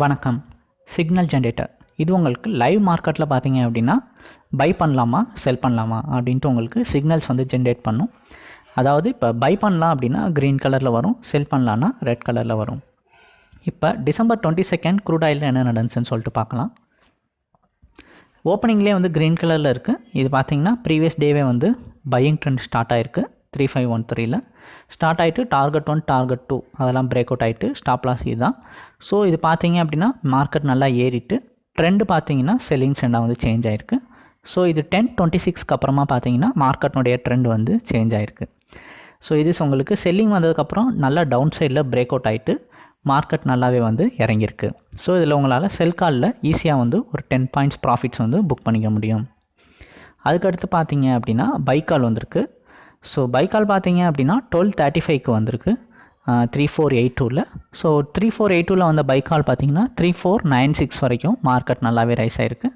வணக்கம். Signal generator இது உங்களுக்கு லைவ் மார்க்கெட்டில் பார்த்தீங்க அப்படின்னா பை பண்ணலாமா செல் பண்ணலாமா அப்படின்ட்டு உங்களுக்கு சிக்னல்ஸ் வந்து ஜென்ரேட் பண்ணும். அதாவது இப்போ பை பண்ணலாம் அப்படின்னா க்ரீன் கலரில் வரும் செல் பண்ணலான்னா ரெட் கலரில் வரும். இப்போ டிசம்பர் டுவெண்ட்டி செகண்ட் க்ரூட் ஆயிலில் என்ன நடந்துச்சுன்னு சொல்லிட்டு பார்க்கலாம். ஓப்பனிங்லேயே வந்து க்ரீன் கலரில் இருக்குது இது பார்த்திங்கன்னா ப்ரீவியஸ் டேவே வந்து பையிங் ட்ரெண்ட் ஸ்டார்ட் ஆயிருக்கு. த்ரீ ஃபைவ் ஒன் த்ரீல ஸ்டார்ட் ஆகிட்டு டார்கெட் ஒன் டார்கெட் டூ அதெல்லாம் பிரேக் அவுட் ஆகிட்டு ஸ்டாப் லாஸ் இதுதான். ஸோ இது பார்த்தீங்க அப்படின்னா மார்க்கெட் நல்லா ஏறிட்டு ட்ரெண்டு பார்த்தீங்கன்னா செல்லிங் ட்ரெண்டாக வந்து சேஞ்ச் ஆயிருக்கு. ஸோ இது டென் டுவெண்ட்டி சிக்ஸ்க்கு அப்புறமா பார்த்தீங்கன்னா மார்க்கெட்னுடைய ட்ரெண்ட் வந்து சேஞ்ச் ஆயிருக்கு. ஸோ இது உங்களுக்கு செல்லிங் வந்ததுக்கப்புறம் நல்லா டவுன் சைடில் பிரேக் அவுட் ஆகிட்டு மார்க்கெட் நல்லாவே வந்து இறங்கியிருக்கு. ஸோ இதில் உங்களால் செல் காலில் ஈஸியாக வந்து ஒரு டென் பாயிண்ட்ஸ் ப்ராஃபிட்ஸ் வந்து புக் பண்ணிக்க முடியும். அதுக்கடுத்து பார்த்தீங்க அப்படின்னா பைக்கால் வந்திருக்கு. ஸோ பைக்கால் பார்த்தீங்க அப்படின்னா டுவெல் தேர்ட்டி ஃபைவ்க்கு வந்திருக்கு. த்ரீ ஃபோர் எயிட் டூவில் ஸோ த்ரீ ஃபோர் எயிட் டூவில் வந்த பைக்கால் பார்த்தீங்கன்னா த்ரீ ஃபோர் நைன் சிக்ஸ் வரைக்கும் மார்க்கெட் நல்லாவே ரைஸ் ஆகிருக்கு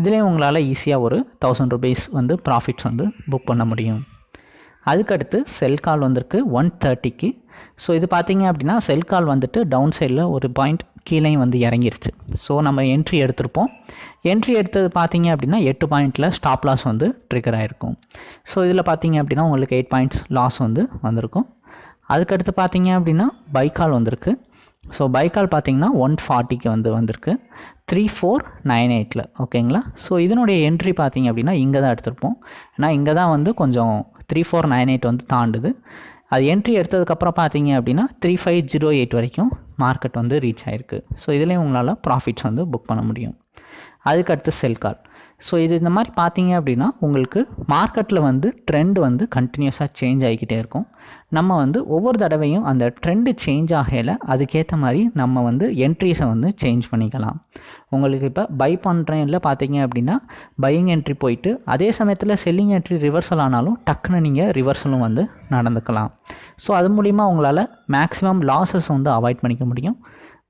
இதுலேயும் உங்களால் ஈஸியாக ஒரு தௌசண்ட் ருபீஸ் வந்து ப்ராஃபிட்ஸ் வந்து புக் பண்ண முடியும். அதுக்கடுத்து செல் கால் வந்திருக்கு ஒன் தேர்ட்டிக்கு ஸோ இது பார்த்தீங்க அப்படின்னா செல் கால் வந்துட்டு டவுன் சைடில் ஒரு பாயிண்ட் கீழேயும் வந்து இறங்கிருச்சு. ஸோ நம்ம என்ட்ரி எடுத்திருப்போம். என்ட்ரி எடுத்தது பார்த்தீங்க அப்படின்னா எட்டு பாயிண்டில் ஸ்டாப் லாஸ் வந்து ட்ரிகர் ஆகிருக்கும் ஸோ இதில் பார்த்தீங்க அப்படின்னா உங்களுக்கு எயிட் பாயிண்ட்ஸ் லாஸ் வந்து வந்திருக்கும். அதுக்கடுத்து பார்த்தீங்க அப்படின்னா பைக்கால் வந்திருக்கு. ஸோ பைக்கால் பார்த்தீங்கன்னா ஒன் ஃபார்ட்டிக்கு வந்து வந்திருக்கு. த்ரீ ஃபோர் நைன் எயிட்டில் ஓகேங்களா ஸோ இதனுடைய என்ட்ரி பார்த்தீங்க அப்படின்னா இங்கே தான் எடுத்திருப்போம். ஏன்னா இங்கே தான் வந்து கொஞ்சம் த்ரீ ஃபோர் நைன் எயிட் வந்து தாண்டுது. அது என்ட்ரி எடுத்ததுக்கப்புறம் பார்த்தீங்க அப்படின்னா த்ரீ ஃபைவ் ஜீரோ எயிட் வரைக்கும் மார்க்கெட் வந்து ரீச் ஆகிருக்கு ஸோ இதுலேயும் உங்களால் ப்ராஃபிட்ஸ் வந்து புக் பண்ண முடியும். அதுக்கடுத்து செல் கால் ஸோ இது இந்த மாதிரி பார்த்தீங்க அப்படின்னா உங்களுக்கு மார்க்கெட்டில் வந்து ட்ரெண்ட் வந்து கண்டினியூஸாக சேஞ்ச் ஆகிக்கிட்டே இருக்கும். நம்ம வந்து ஒவ்வொரு தடவையும் அந்த ட்ரெண்டு சேஞ்ச் ஆகையில் அதுக்கேற்ற மாதிரி நம்ம வந்து என்ட்ரிஸை வந்து சேஞ்ச் பண்ணிக்கலாம். உங்களுக்கு இப்போ பை பண்ணுறேன் இல்லை பார்த்தீங்க அப்படின்னா பையிங் என்ட்ரி போயிட்டு அதே சமயத்தில் செல்லிங் என்ட்ரி ரிவர்சல் ஆனாலும் டக்குன்னு நீங்கள் ரிவர்சலும் வந்து நடந்துக்கலாம். ஸோ அது மூலிமா உங்களால் மேக்ஸிமம் லாஸஸ் வந்து அவாய்ட் பண்ணிக்க முடியும்.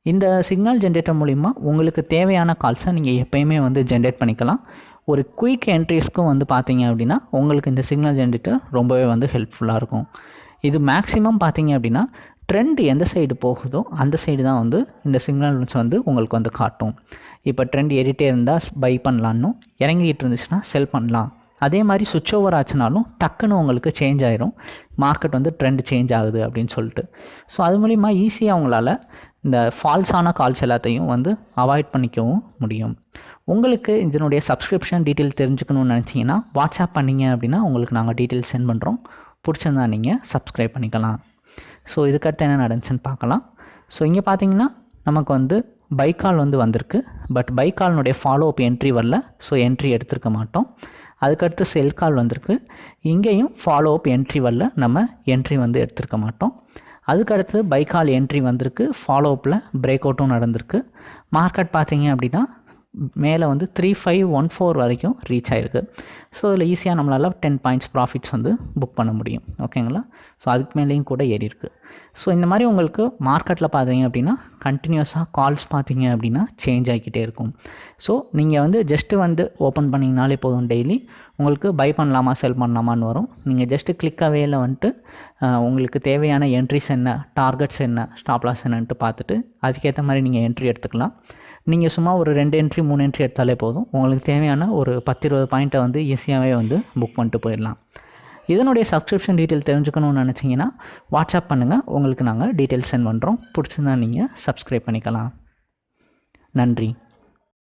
இந்த சிக்னல் ஜென்ரேட்டர் மூலிமா உங்களுக்கு தேவையான கால்ஸை நீங்கள் எப்போயுமே வந்து ஜென்ரேட் பண்ணிக்கலாம். ஒரு குயிக் என்ட்ரிஸ்க்கும் வந்து பார்த்தீங்க அப்படின்னா உங்களுக்கு இந்த சிக்னல் ஜென்ரேட்டர் ரொம்பவே வந்து ஹெல்ப்ஃபுல்லாக இருக்கும். இது மேக்ஸிமம் பார்த்தீங்க அப்படின்னா ட்ரெண்ட் எந்த சைடு போகுதோ அந்த சைடு தான் வந்து இந்த சிக்னல்ஸ் வந்து உங்களுக்கு வந்து காட்டும். இப்போ ட்ரெண்ட் ஏறிட்டே இருந்தால் பை பண்ணலான்னு இறங்கிட்டு இருந்துச்சுன்னா செல் பண்ணலாம். அதே மாதிரி சுவிட்ச் ஓவர் ஆச்சுனாலும் டக்குன்னு உங்களுக்கு சேஞ்ச் ஆயிரும். மார்க்கெட் வந்து ட்ரெண்ட் சேஞ்ச் ஆகுது அப்படின்னு சொல்லிட்டு. ஸோ அது மூலிமா ஈஸியாக உங்களால் இந்த ஃபால்ஸான கால்ஸ் எல்லாத்தையும் வந்து அவாய்ட் பண்ணிக்கவும் முடியும். உங்களுக்கு இதனுடைய சப்ஸ்கிரிப்ஷன் டீட்டெயில் தெரிஞ்சுக்கணும்னு நினச்சிங்கன்னா வாட்ஸ்அப் பண்ணிங்க அப்படின்னா உங்களுக்கு நாங்கள் டீட்டெயில் சென்ட் பண்ணுறோம் பிடிச்சிருந்தா நீங்கள் சப்ஸ்கிரைப் பண்ணிக்கலாம். ஸோ இதுக்கடுத்து என்ன நடந்துச்சுன்னு பார்க்கலாம். ஸோ இங்கே பார்த்தீங்கன்னா நமக்கு வந்து பைக்கால் வந்து வந்திருக்கு. பட் பைக்கால்னுடைய ஃபாலோ அப் என்ட்ரி வரல. ஸோ என்ட்ரி எடுத்திருக்க மாட்டோம். அதுக்கடுத்து செல் கால் வந்திருக்கு. இங்கேயும் ஃபாலோ அப் என்ட்ரி வரல. நம்ம என்ட்ரி வந்து எடுத்திருக்க மாட்டோம். அதுக்கடுத்து பைக்கால் என்ட்ரி வந்திருக்கு. ஃபாலோ அப்பில் பிரேக் அவுட்டும் நடந்திருக்கு. மார்க்கெட் பார்த்தீங்க அப்படின்னா மேலே வந்து த்ரீ ஃபைவ் ஒன் ஃபோர் வரைக்கும் ரீச் ஆகிருக்கு ஸோ அதில் ஈஸியாக நம்மளால் டென் பாயிண்ட்ஸ் ப்ராஃபிட்ஸ் வந்து புக் பண்ண முடியும். ஓகேங்களா ஸோ அதுக்கு மேலேயும் கூட ஏறி இருக்குது ஸோ இந்த மாதிரி உங்களுக்கு மார்க்கெட்டில் பார்த்தீங்க அப்படின்னா கண்டினியூஸாக கால்ஸ் பார்த்தீங்க அப்படின்னா சேஞ்ச் ஆகிக்கிட்டே இருக்கும். ஸோ நீங்கள் வந்து ஜஸ்ட்டு வந்து ஓப்பன் பண்ணிங்கனாலே போதும் டெய்லி உங்களுக்கு பை பண்ணலாமா செல் பண்ணலாமான்னு வரும். நீங்கள் ஜஸ்ட்டு கிளிக் அவேல வந்துட்டு உங்களுக்கு தேவையான என்ட்ரிஸ் என்ன டார்கெட்ஸ் என்ன ஸ்டாப்லாஸ் என்னன்ட்டு பார்த்துட்டு அதுக்கேற்ற மாதிரி நீங்கள் என்ட்ரி எடுத்துக்கலாம். நீங்கள் சும்மா ஒரு ரெண்டு என்ட்ரி மூணு என்ட்ரி எடுத்தாலே போதும். உங்களுக்கு தேவையான ஒரு பத்து இருபது பாயிண்ட்டை வந்து ஈஸியாகவே வந்து புக் பண்ணிட்டு போயிடலாம். இதனுடைய சப்ஸ்கிரிப்ஷன் டீட்டெயில் தெரிஞ்சுக்கணும்னு நினச்சிங்கன்னா வாட்ஸ்அப் பண்ணுங்கள் உங்களுக்கு நாங்கள் டீட்டெயில் சென்ட் பண்ணுறோம் பிடிச்சிருந்தா நீங்கள் சப்ஸ்கிரைப் பண்ணிக்கலாம். நன்றி.